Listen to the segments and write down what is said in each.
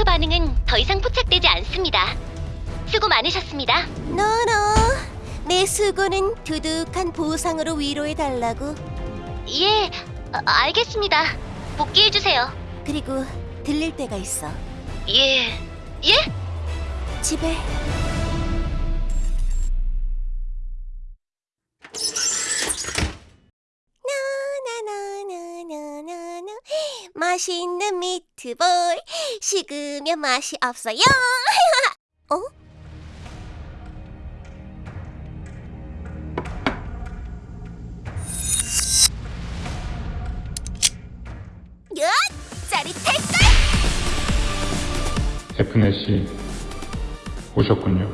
핑크 반응은 더 이상 포착되지 않습니다. 수고 많으셨습니다. 노노, 내 수고는 두둑한 보상으로 위로해달라고. 예, 아, 알겠습니다. 복귀해주세요. 그리고 들릴 때가 있어. 예, 예? 집에 맛있는 미트볼 식으면 맛이 없어요. 어? 야, 짜릿할걸? F넷이 오셨군요.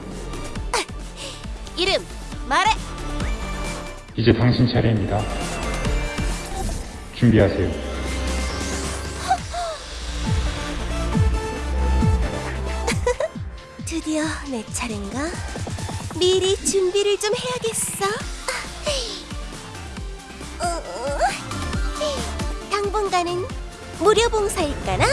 이름 말해. 이제 당신 차례입니다. 준비하세요. 드디어 내 차례인가? 미리 준비를 좀 해야겠어. 어, 당분간은 무료 봉사일까나?